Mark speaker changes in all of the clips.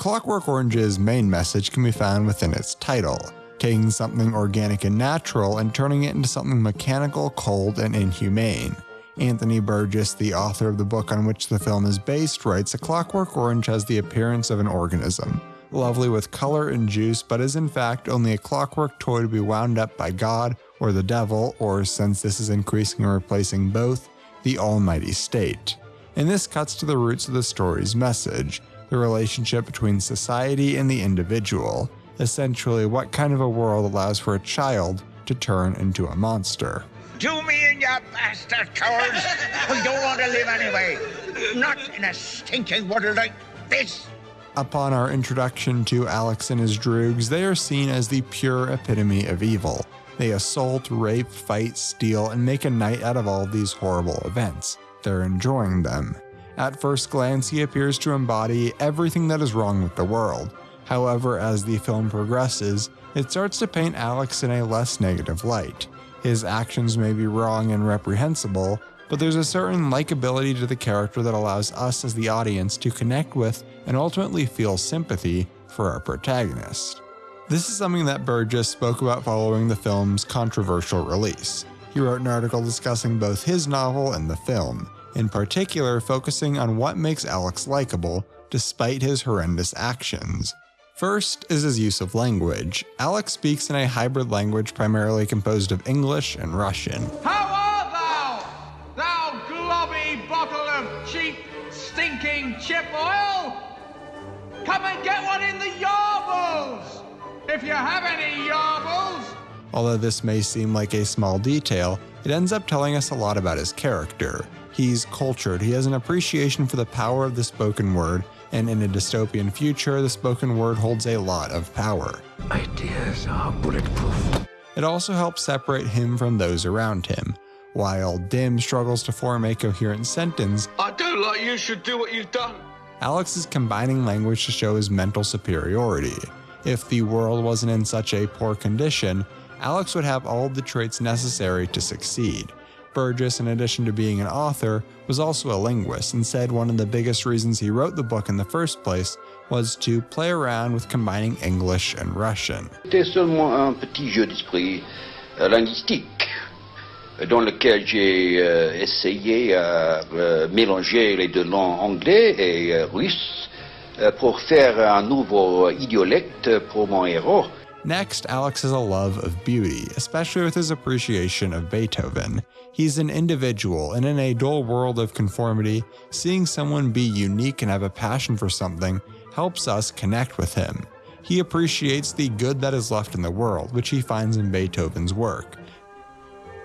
Speaker 1: Clockwork Orange's main message can be found within its title taking something organic and natural and turning it into something mechanical, cold, and inhumane. Anthony Burgess, the author of the book on which the film is based, writes A Clockwork Orange has the appearance of an organism, lovely with color and juice, but is in fact only a clockwork toy to be wound up by God or the devil, or since this is increasing and replacing both, the almighty state. And this cuts to the roots of the story's message the relationship between society and the individual. Essentially, what kind of a world allows for a child to turn into a monster?
Speaker 2: Do me in, you bastard cowards! We don't want to live anyway. Not in a stinking world like this.
Speaker 1: Upon our introduction to Alex and his droogs, they are seen as the pure epitome of evil. They assault, rape, fight, steal, and make a night out of all these horrible events. They're enjoying them. At first glance, he appears to embody everything that is wrong with the world. However, as the film progresses, it starts to paint Alex in a less negative light. His actions may be wrong and reprehensible, but there's a certain likability to the character that allows us as the audience to connect with and ultimately feel sympathy for our protagonist. This is something that Burgess spoke about following the film's controversial release. He wrote an article discussing both his novel and the film, in particular focusing on what makes Alex likable despite his horrendous actions. First is his use of language. Alex speaks in a hybrid language primarily composed of English and Russian.
Speaker 3: How art thou, thou globby bottle of cheap, stinking chip oil? Come and get one in the yarbles, if you have any yarbles.
Speaker 1: Although this may seem like a small detail, it ends up telling us a lot about his character. He's cultured, he has an appreciation for the power of the spoken word, and in a dystopian future, the spoken word holds a lot of power.
Speaker 4: Ideas are bulletproof.
Speaker 1: It also helps separate him from those around him. While Dim struggles to form a coherent sentence,
Speaker 4: I don't like you should do what you've done.
Speaker 1: Alex is combining language to show his mental superiority. If the world wasn't in such a poor condition, Alex would have all the traits necessary to succeed. Burgess, in addition to being an author, was also a linguist and said one of the biggest reasons he wrote the book in the first place was to play around with combining English and Russian.
Speaker 5: C'était seulement un petit jeu d'esprit euh, linguistique dans lequel j'ai euh, essayé à euh, euh mélanger les deux langues anglais et euh, russe euh, pour faire un nouveau idiolecte pour mon héros.
Speaker 1: Next, Alex has a love of beauty, especially with his appreciation of Beethoven. He's an individual, and in a dull world of conformity, seeing someone be unique and have a passion for something helps us connect with him. He appreciates the good that is left in the world, which he finds in Beethoven's work.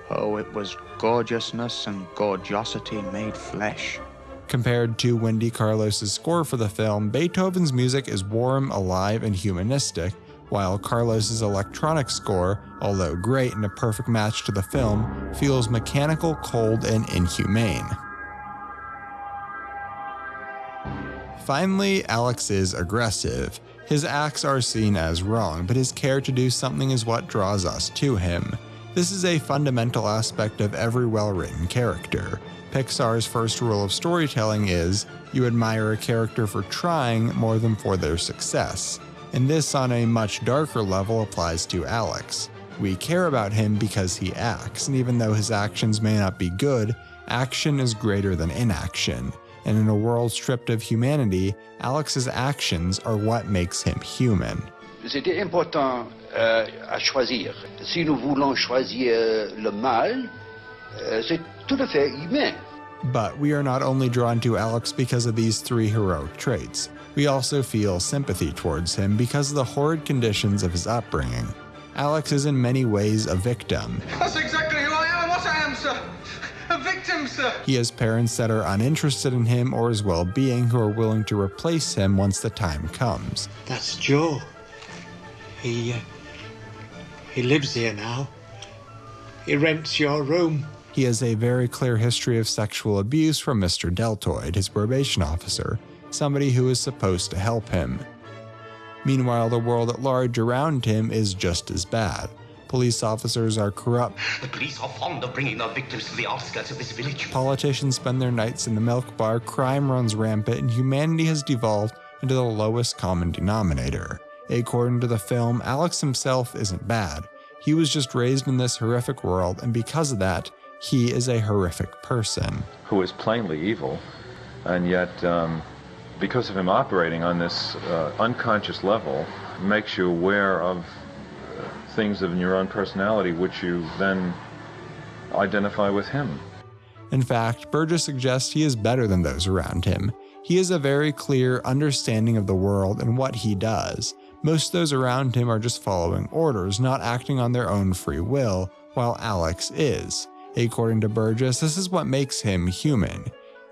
Speaker 6: Oh, it was gorgeousness and gorgeosity made flesh.
Speaker 1: Compared to Wendy Carlos's score for the film, Beethoven's music is warm, alive, and humanistic, while Carlos's electronic score, although great and a perfect match to the film, feels mechanical, cold, and inhumane. Finally, Alex is aggressive. His acts are seen as wrong, but his care to do something is what draws us to him. This is a fundamental aspect of every well written character. Pixar's first rule of storytelling is you admire a character for trying more than for their success and this on a much darker level applies to Alex. We care about him because he acts, and even though his actions may not be good, action is greater than inaction. And in a world stripped of humanity, Alex's actions are what makes him human.
Speaker 5: C'était important euh, à choisir. Si nous voulons choisir euh, le mal, euh, c'est tout à fait humain.
Speaker 1: But we are not only drawn to Alex because of these three heroic traits. We also feel sympathy towards him because of the horrid conditions of his upbringing. Alex is in many ways a victim.
Speaker 3: That's exactly who I am and what I am, sir. A victim, sir.
Speaker 1: He has parents that are uninterested in him or his well being who are willing to replace him once the time comes.
Speaker 7: That's Joe. He, uh, he lives here now. He rents your room.
Speaker 1: He has a very clear history of sexual abuse from Mr. Deltoid, his probation officer, somebody who is supposed to help him. Meanwhile, the world at large around him is just as bad. Police officers are corrupt.
Speaker 8: The police are fond of bringing their victims to the outskirts of this village.
Speaker 1: Politicians spend their nights in the milk bar, crime runs rampant, and humanity has devolved into the lowest common denominator. According to the film, Alex himself isn't bad. He was just raised in this horrific world, and because of that, he is a horrific person.
Speaker 9: Who is plainly evil, and yet, um, because of him operating on this uh, unconscious level, makes you aware of uh, things in your own personality which you then identify with him.
Speaker 1: In fact, Burgess suggests he is better than those around him. He has a very clear understanding of the world and what he does. Most of those around him are just following orders, not acting on their own free will, while Alex is. According to Burgess, this is what makes him human.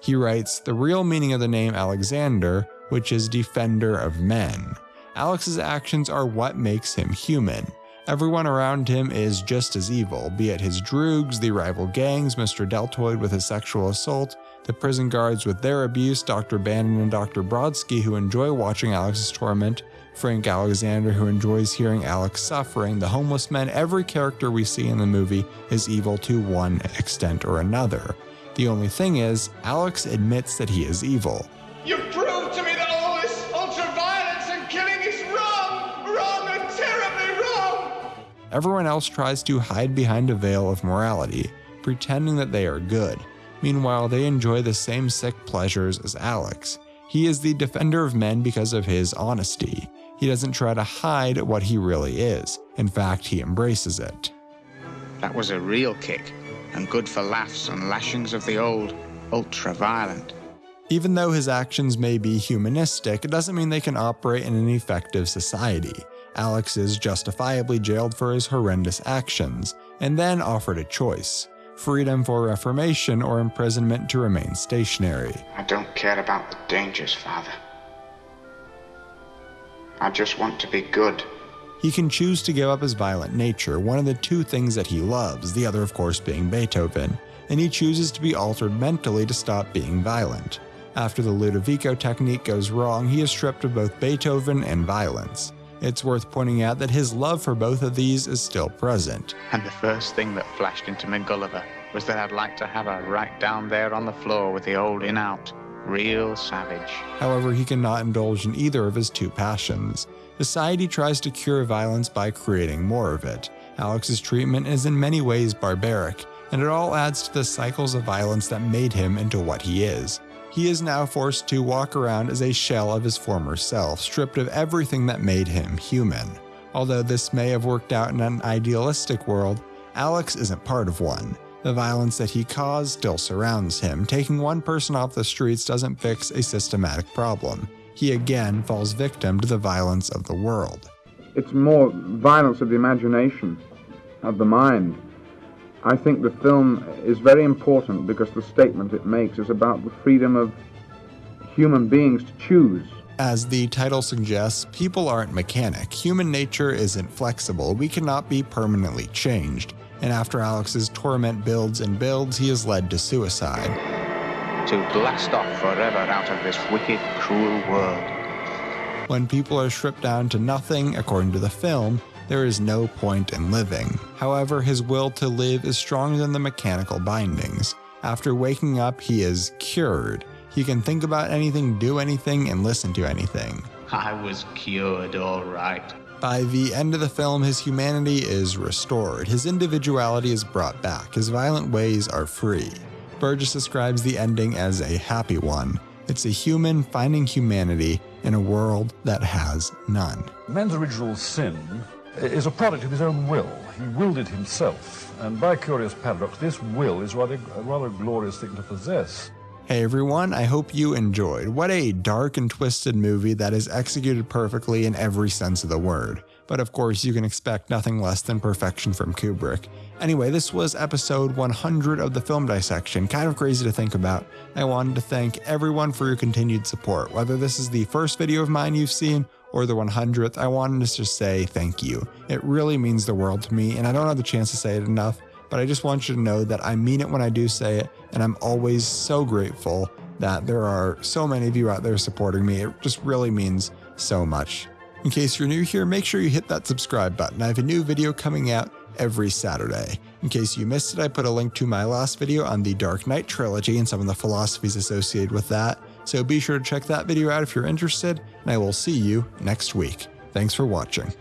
Speaker 1: He writes, The real meaning of the name Alexander, which is defender of men. Alex's actions are what makes him human. Everyone around him is just as evil, be it his droogs, the rival gangs, Mr. Deltoid with his sexual assault, the prison guards with their abuse, Dr. Branom and Dr. Brodsky who enjoy watching Alex's torment, Frank Alexander who enjoys hearing Alex suffering, the homeless men, every character we see in the movie is evil to one extent or another. The only thing is, Alex admits that he is evil.
Speaker 3: You proved to me that all this ultra-violence and killing is wrong! Wrong and terribly wrong!
Speaker 1: Everyone else tries to hide behind a veil of morality, pretending that they are good. Meanwhile, they enjoy the same sick pleasures as Alex. He is the defender of men because of his honesty. He doesn't try to hide what he really is. In fact, he embraces it.
Speaker 6: That was a real kick, and good for laughs and lashings of the old, ultra violent.
Speaker 1: Even though his actions may be humanistic, it doesn't mean they can operate in an effective society. Alex is justifiably jailed for his horrendous actions, and then offered a choice freedom for reformation or imprisonment to remain stationary.
Speaker 6: I don't care about the dangers, Father. I just want to be good.
Speaker 1: He can choose to give up his violent nature, one of the two things that he loves, the other, of course, being Beethoven, and he chooses to be altered mentally to stop being violent. After the Ludovico technique goes wrong, he is stripped of both Beethoven and violence. It's worth pointing out that his love for both of these is still present.
Speaker 6: And the first thing that flashed into me, Gulliver, was that I'd like to have her right down there on the floor with the old in out. Real savage.
Speaker 1: However, he cannot indulge in either of his two passions. Society tries to cure violence by creating more of it. Alex's treatment is in many ways barbaric, and it all adds to the cycles of violence that made him into what he is. He is now forced to walk around as a shell of his former self, stripped of everything that made him human. Although this may have worked out in an idealistic world, Alex isn't part of one. The violence that he caused still surrounds him. Taking one person off the streets doesn't fix a systematic problem. He again falls victim to the violence of the world.
Speaker 10: It's more violence of the imagination, of the mind. I think the film is very important because the statement it makes is about the freedom of human beings to choose.
Speaker 1: As the title suggests, people aren't mechanic. Human nature isn't flexible. We cannot be permanently changed. And after Alex's torment builds and builds, he is led to suicide.
Speaker 6: To blast off forever out of this wicked, cruel world.
Speaker 1: When people are stripped down to nothing, according to the film, there is no point in living. However, his will to live is stronger than the mechanical bindings. After waking up, he is cured. He can think about anything, do anything, and listen to anything.
Speaker 6: I was cured, all right.
Speaker 1: By the end of the film, his humanity is restored, his individuality is brought back, his violent ways are free. Burgess describes the ending as a happy one. It's a human finding humanity in a world that has none.
Speaker 11: Man's original sin is a product of his own will. He willed it himself, and by a curious paradox, this will is rather, a rather glorious thing to possess.
Speaker 1: Hey everyone, I hope you enjoyed. What a dark and twisted movie that is executed perfectly in every sense of the word. But of course, you can expect nothing less than perfection from Kubrick. Anyway, this was episode 100 of the film dissection. Kind of crazy to think about. I wanted to thank everyone for your continued support. Whether this is the first video of mine you've seen or the 100th, I wanted to just say thank you. It really means the world to me, and I don't have the chance to say it enough but I just want you to know that I mean it when I do say it, and I'm always so grateful that there are so many of you out there supporting me. It just really means so much. In case you're new here, make sure you hit that subscribe button. I have a new video coming out every Saturday. In case you missed it, I put a link to my last video on the Dark Knight trilogy and some of the philosophies associated with that. So be sure to check that video out if you're interested, and I will see you next week. Thanks for watching.